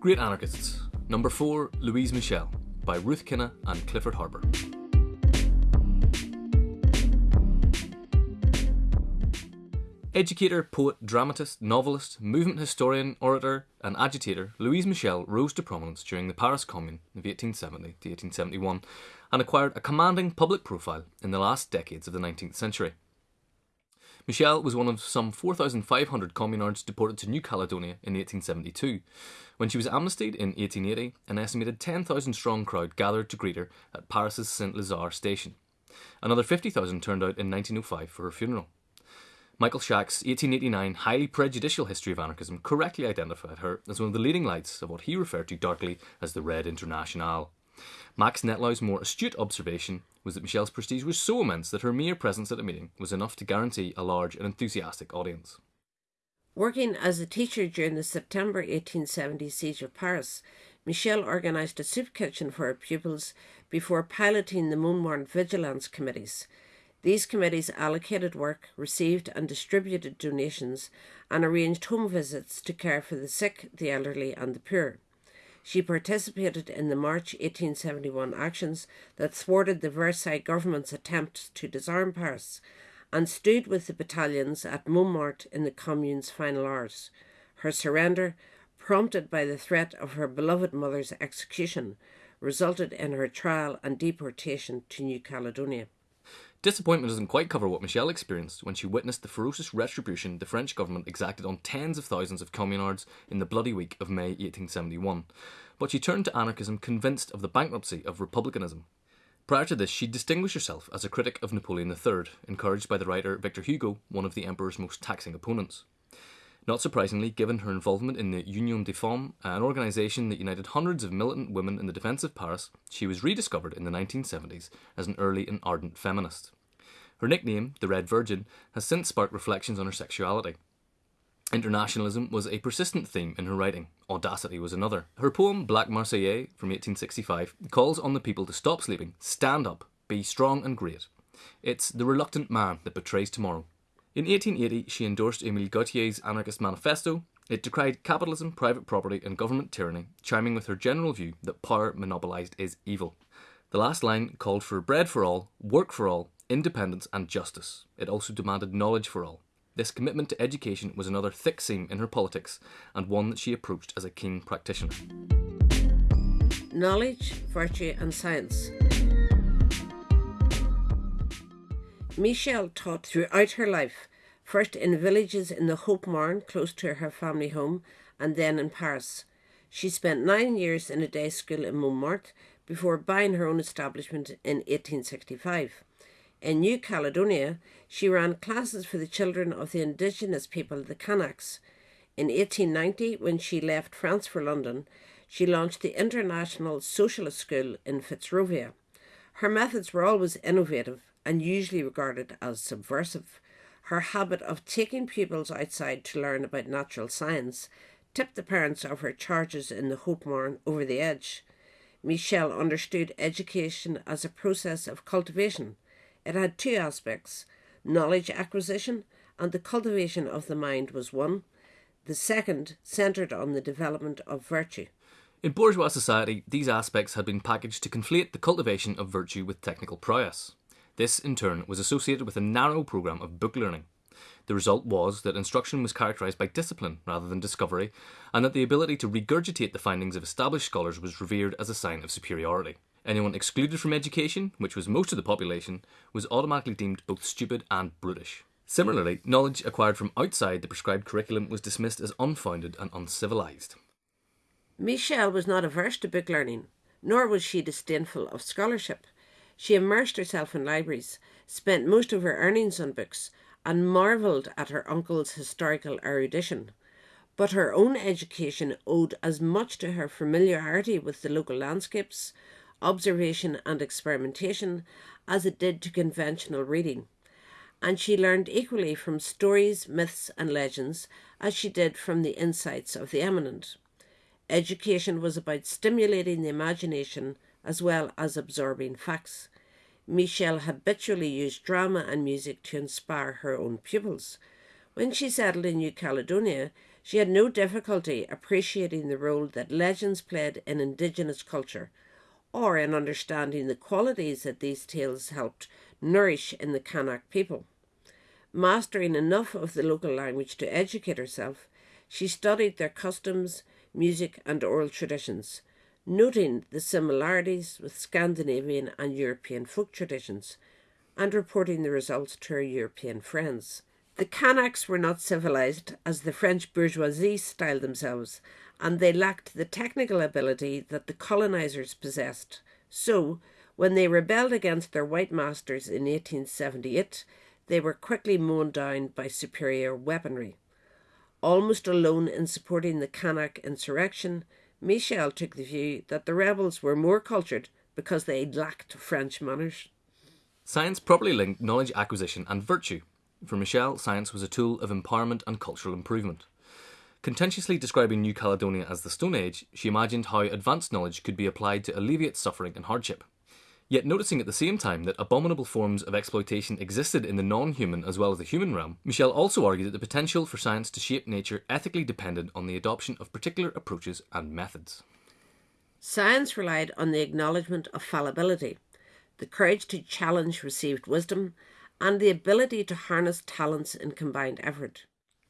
Great Anarchists, number 4, Louise Michel, by Ruth Kinna and Clifford Harper. Educator, poet, dramatist, novelist, movement historian, orator, and agitator, Louise Michel rose to prominence during the Paris Commune of 1870 to 1871 and acquired a commanding public profile in the last decades of the 19th century. Michel was one of some 4,500 communards deported to New Caledonia in 1872. When she was amnestied in 1880, an estimated 10,000 strong crowd gathered to greet her at Paris's Saint Lazare station. Another 50,000 turned out in 1905 for her funeral. Michael Schaack's 1889 highly prejudicial history of anarchism correctly identified her as one of the leading lights of what he referred to darkly as the Red Internationale. Max Nettlau's more astute observation was that Michel's prestige was so immense that her mere presence at a meeting was enough to guarantee a large and enthusiastic audience. Working as a teacher during the September 1870 siege of Paris, Michelle organised a soup kitchen for her pupils before piloting the Montmartre Vigilance Committees. These committees allocated work, received and distributed donations, and arranged home visits to care for the sick, the elderly, and the poor. She participated in the March 1871 actions that thwarted the Versailles government's attempts to disarm Paris and stood with the battalions at Montmartre in the Commune's final hours. Her surrender, prompted by the threat of her beloved mother's execution, resulted in her trial and deportation to New Caledonia. Disappointment doesn't quite cover what Michel experienced when she witnessed the ferocious retribution the French government exacted on tens of thousands of communards in the bloody week of May 1871. But she turned to anarchism convinced of the bankruptcy of republicanism. Prior to this, she distinguished herself as a critic of Napoleon III, encouraged by the writer Victor Hugo, one of the emperor's most taxing opponents. Not surprisingly, given her involvement in the Union des Femmes, an organisation that united hundreds of militant women in the defence of Paris, she was rediscovered in the 1970s as an early and ardent feminist. Her nickname, the Red Virgin, has since sparked reflections on her sexuality. Internationalism was a persistent theme in her writing, audacity was another. Her poem Black Marseillaise from 1865 calls on the people to stop sleeping, stand up, be strong and great. It's the reluctant man that betrays tomorrow, in 1880, she endorsed Emile Gautier's anarchist manifesto. It decried capitalism, private property, and government tyranny, chiming with her general view that power monopolised is evil. The last line called for bread for all, work for all, independence, and justice. It also demanded knowledge for all. This commitment to education was another thick seam in her politics, and one that she approached as a keen practitioner. Knowledge, virtue, and science. Michel taught throughout her life, first in villages in the Haute Marne close to her family home, and then in Paris. She spent nine years in a day school in Montmartre before buying her own establishment in 1865. In New Caledonia, she ran classes for the children of the indigenous people, the Kanaks. In 1890, when she left France for London, she launched the International Socialist School in Fitzrovia. Her methods were always innovative and usually regarded as subversive. Her habit of taking pupils outside to learn about natural science tipped the parents of her charges in the Haute Marne over the edge. Michel understood education as a process of cultivation. It had two aspects knowledge acquisition and the cultivation of the mind was one. The second centred on the development of virtue. In bourgeois society, these aspects had been packaged to conflate the cultivation of virtue with technical prowess. This, in turn, was associated with a narrow programme of book learning. The result was that instruction was characterised by discipline rather than discovery, and that the ability to regurgitate the findings of established scholars was revered as a sign of superiority. Anyone excluded from education, which was most of the population, was automatically deemed both stupid and brutish. Similarly, knowledge acquired from outside the prescribed curriculum was dismissed as unfounded and uncivilised. Michel was not averse to book learning, nor was she disdainful of scholarship. She immersed herself in libraries, spent most of her earnings on books, and marvelled at her uncle's historical erudition. But her own education owed as much to her familiarity with the local landscapes, observation, and experimentation as it did to conventional reading. And she learned equally from stories, myths, and legends as she did from the insights of the eminent. Education was about stimulating the imagination as well as absorbing facts. Michel habitually used drama and music to inspire her own pupils. When she settled in New Caledonia, She had no difficulty appreciating the role that legends played in Indigenous culture, or in understanding the qualities that these tales helped nourish in the Kanak people. Mastering enough of the local language to educate herself, she studied their customs, music, and oral traditions, noting the similarities with Scandinavian and European folk traditions, and reporting the results to her European friends. The Kanaks were not civilized, as the French bourgeoisie styled themselves, and they lacked the technical ability that the colonizers possessed. So, when they rebelled against their white masters in 1878, they were quickly mown down by superior weaponry. Almost alone in supporting the Kanak insurrection, Michel took the view that the rebels were more cultured because they lacked French manners. Science properly linked knowledge acquisition and virtue. For Michel, science was a tool of empowerment and cultural improvement. Contentiously describing New Caledonia as the Stone Age, she imagined how advanced knowledge could be applied to alleviate suffering and hardship. Yet noticing at the same time that abominable forms of exploitation existed in the non human as well as the human realm, Michel also argued that the potential for science to shape nature ethically depended on the adoption of particular approaches and methods. Science relied on the acknowledgement of fallibility, the courage to challenge received wisdom, and the ability to harness talents in combined effort.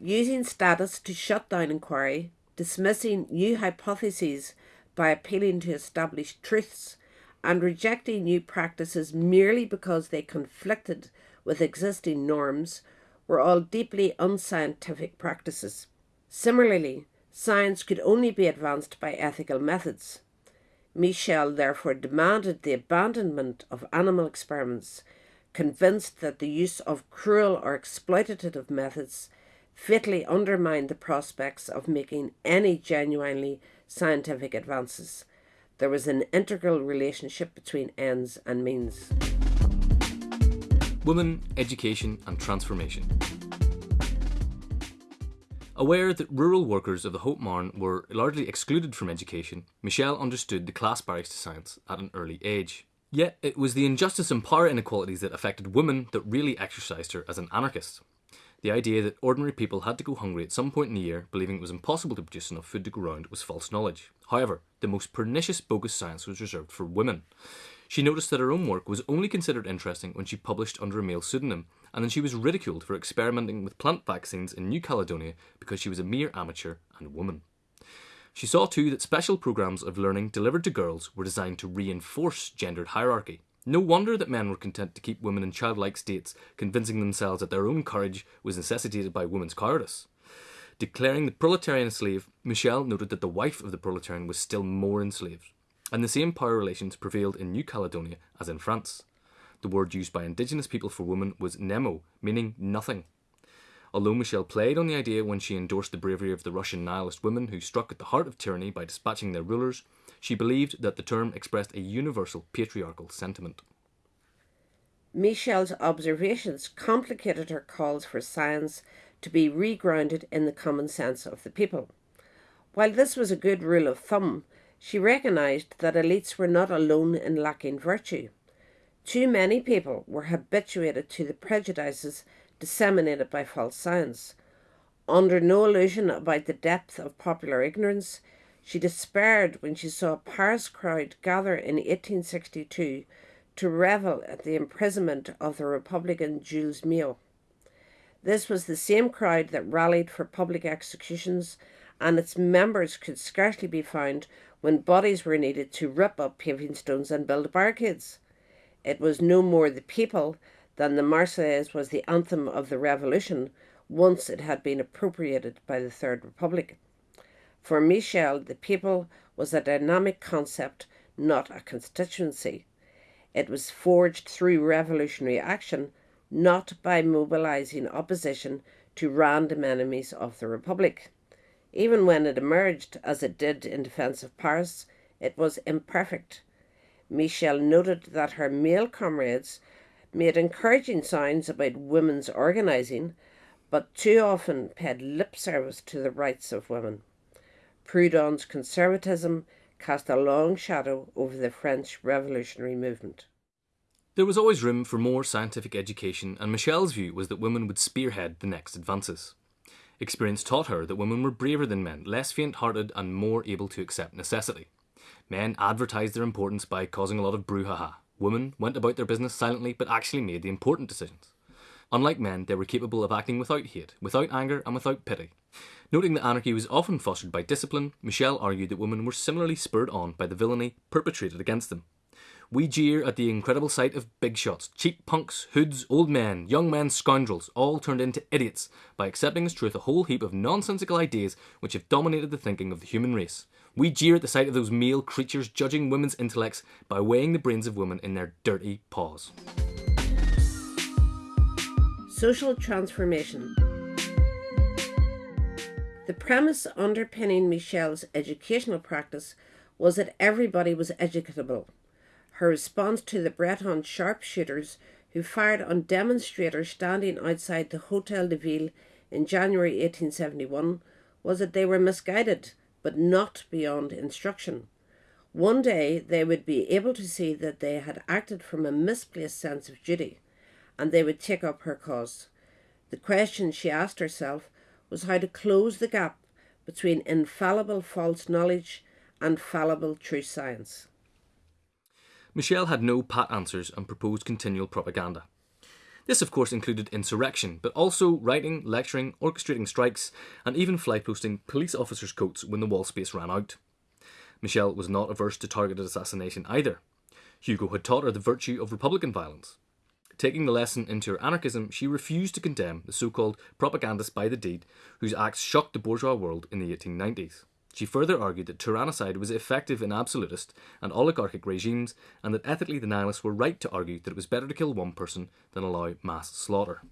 Using status to shut down inquiry, dismissing new hypotheses by appealing to established truths, and rejecting new practices merely because they conflicted with existing norms were all deeply unscientific practices. Similarly, science could only be advanced by ethical methods. Michel therefore demanded the abandonment of animal experiments, convinced that the use of cruel or exploitative methods fatally undermined the prospects of making any genuinely scientific advances there was an integral relationship between ends and means. Women, education, and transformation. Aware that rural workers of the Haute Marne were largely excluded from education, Michel understood the class barriers to science at an early age. Yet it was the injustice and power inequalities that affected women that really exercised her as an anarchist. The idea that ordinary people had to go hungry at some point in the year, believing it was impossible to produce enough food to go round, was false knowledge. However, the most pernicious bogus science was reserved for women. She noticed that her own work was only considered interesting when she published under a male pseudonym, and then she was ridiculed for experimenting with plant vaccines in New Caledonia because she was a mere amateur and woman. She saw too that special programs of learning delivered to girls were designed to reinforce gendered hierarchy, no wonder that men were content to keep women in childlike states, convincing themselves that their own courage was necessitated by women's cowardice. Declaring the proletarian a slave, Michel noted that the wife of the proletarian was still more enslaved, and the same power relations prevailed in New Caledonia as in France. The word used by indigenous people for woman was nemo, meaning nothing. Although Michel played on the idea when she endorsed the bravery of the Russian nihilist women who struck at the heart of tyranny by dispatching their rulers, she believed that the term expressed a universal patriarchal sentiment. Michel's observations complicated her calls for science to be regrounded in the common sense of the people. While this was a good rule of thumb, she recognised that elites were not alone in lacking virtue. Too many people were habituated to the prejudices disseminated by false science. Under no illusion about the depth of popular ignorance, she despaired when she saw a Paris crowd gather in 1862 to revel at the imprisonment of the Republican Jules Miot. This was the same crowd that rallied for public executions, and its members could scarcely be found when bodies were needed to rip up paving stones and build barricades. It was no more the people than the Marseillaise was the anthem of the Revolution once it had been appropriated by the Third Republic. For Michel, the people was a dynamic concept, not a constituency. It was forged through revolutionary action, not by mobilizing opposition to random enemies of the Republic. Even when it emerged, as it did in defence of Paris, it was imperfect. Michel noted that her male comrades made encouraging signs about women's organising, but too often paid lip service to the rights of women. Proudhon's conservatism cast a long shadow over the French revolutionary movement. There was always room for more scientific education, and Michel's view was that women would spearhead the next advances. Experience taught her that women were braver than men, less faint hearted, and more able to accept necessity. Men advertised their importance by causing a lot of brouhaha. Women went about their business silently but actually made the important decisions. Unlike men, they were capable of acting without hate, without anger, and without pity. Noting that anarchy was often fostered by discipline, Michel argued that women were similarly spurred on by the villainy perpetrated against them. We jeer at the incredible sight of big shots, cheap punks, hoods, old men, young men, scoundrels, all turned into idiots by accepting as truth a whole heap of nonsensical ideas which have dominated the thinking of the human race. We jeer at the sight of those male creatures judging women's intellects by weighing the brains of women in their dirty paws. Social transformation. The premise underpinning Michel's educational practice was that everybody was educable. Her response to the Breton sharpshooters who fired on demonstrators standing outside the Hotel de Ville in January 1871 was that they were misguided but not beyond instruction. One day they would be able to see that they had acted from a misplaced sense of duty and they would take up her cause. The question she asked herself was how to close the gap between infallible false knowledge and fallible true science. Michel had no pat answers and proposed continual propaganda. This, of course, included insurrection, but also writing, lecturing, orchestrating strikes, and even fly posting police officers' coats when the wall space ran out. Michel was not averse to targeted assassination either. Hugo had taught her the virtue of Republican violence. Taking the lesson into her anarchism, she refused to condemn the so called propagandists by the deed, whose acts shocked the bourgeois world in the 1890s. She further argued that tyrannicide was effective in absolutist and oligarchic regimes, and that ethically the nihilists were right to argue that it was better to kill one person than allow mass slaughter.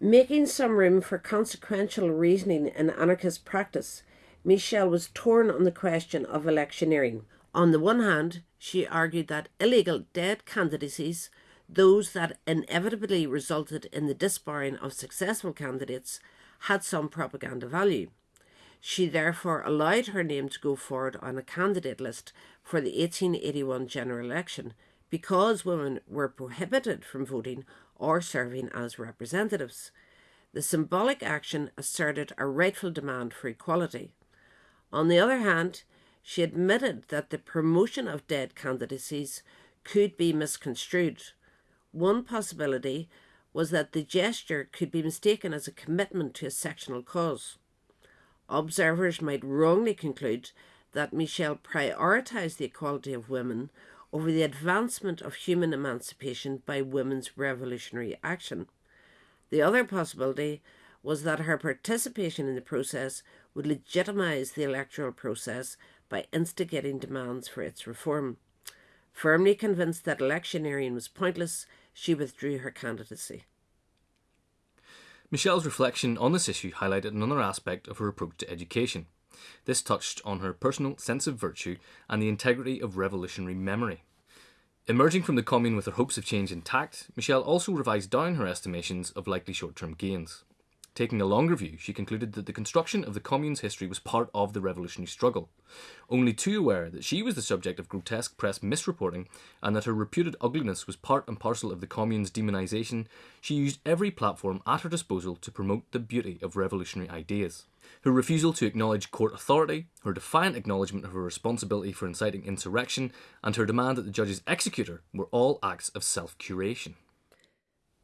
Making some room for consequential reasoning in anarchist practice, Michel was torn on the question of electioneering. On the one hand, she argued that illegal dead candidacies those that inevitably resulted in the disbarring of successful candidates had some propaganda value. She therefore allowed her name to go forward on a candidate list for the 1881 general election because women were prohibited from voting or serving as representatives. The symbolic action asserted a rightful demand for equality. On the other hand, she admitted that the promotion of dead candidacies could be misconstrued. One possibility was that the gesture could be mistaken as a commitment to a sectional cause. Observers might wrongly conclude that Michel prioritised the equality of women over the advancement of human emancipation by women's revolutionary action. The other possibility was that her participation in the process would legitimise the electoral process by instigating demands for its reform. Firmly convinced that electioneering was pointless, she withdrew her candidacy. Michel's reflection on this issue highlighted another aspect of her approach to education. This touched on her personal sense of virtue and the integrity of revolutionary memory. Emerging from the Commune with her hopes of change intact, Michel also revised down her estimations of likely short term gains. Taking a longer view, she concluded that the construction of the Commune's history was part of the revolutionary struggle. Only too aware that she was the subject of grotesque press misreporting and that her reputed ugliness was part and parcel of the Commune's demonisation, she used every platform at her disposal to promote the beauty of revolutionary ideas. Her refusal to acknowledge court authority, her defiant acknowledgement of her responsibility for inciting insurrection, and her demand that the judges execute her were all acts of self curation.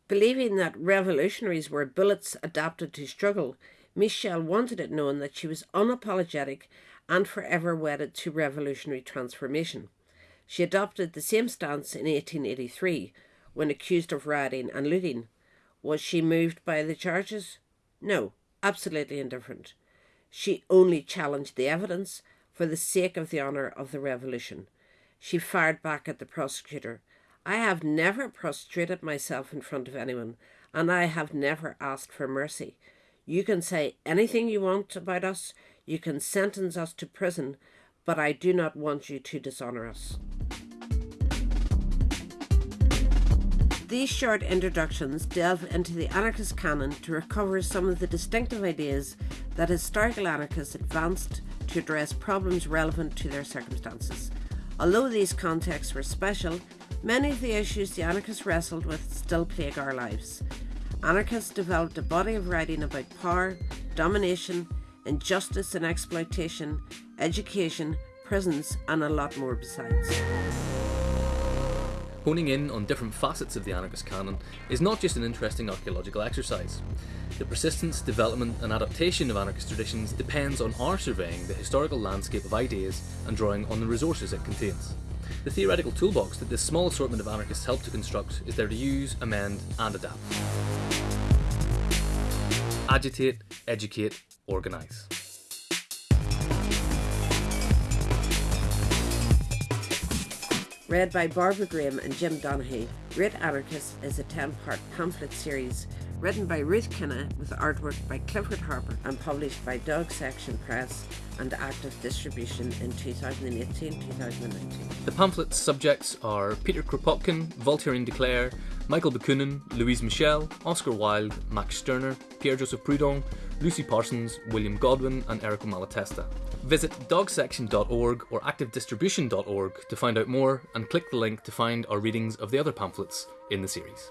Believing that revolutionaries were bullets adapted to struggle, Michel wanted it known that she was unapologetic and forever wedded to revolutionary transformation. She adopted the same stance in 1883 when accused of rioting and looting. Was she moved by the charges? No, absolutely indifferent. She only challenged the evidence for the sake of the honour of the revolution. She fired back at the prosecutor I have never prostrated myself in front of anyone, and I have never asked for mercy. You can say anything you want about us, you can sentence us to prison, but I do not want you to dishonour us. These short introductions delve into the anarchist canon to recover some of the distinctive ideas that historical anarchists advanced to address problems relevant to their circumstances. Although these contexts were special, Many of the issues the anarchists wrestled with still plague our lives. Anarchists developed a body of writing about power, domination, injustice and exploitation, education, prisons, and a lot more besides. Honing in on different facets of the anarchist canon is not just an interesting archaeological exercise. The persistence, development, and adaptation of anarchist traditions depends on our surveying the historical landscape of ideas and drawing on the resources it contains. The theoretical toolbox that this small assortment of anarchists help to construct is there to use, amend, and adapt. Agitate, educate, organise. Read by Barbara Graham and Jim Donaghy, Great Anarchist is a 10 part pamphlet series written by Ruth Kinna with artwork by Clifford Harper and published by Dog Section Press and active distribution in 2018 2019. The pamphlet's subjects are Peter Kropotkin, Voltairine de Cleyre, Michael Bakunin, Louise Michel, Oscar Wilde, Max Stirner, Pierre Joseph Proudhon, Lucy Parsons, William Godwin, and Errico Malatesta. Visit dogsection.org or activedistribution.org to find out more and click the link to find our readings of the other pamphlets in the series.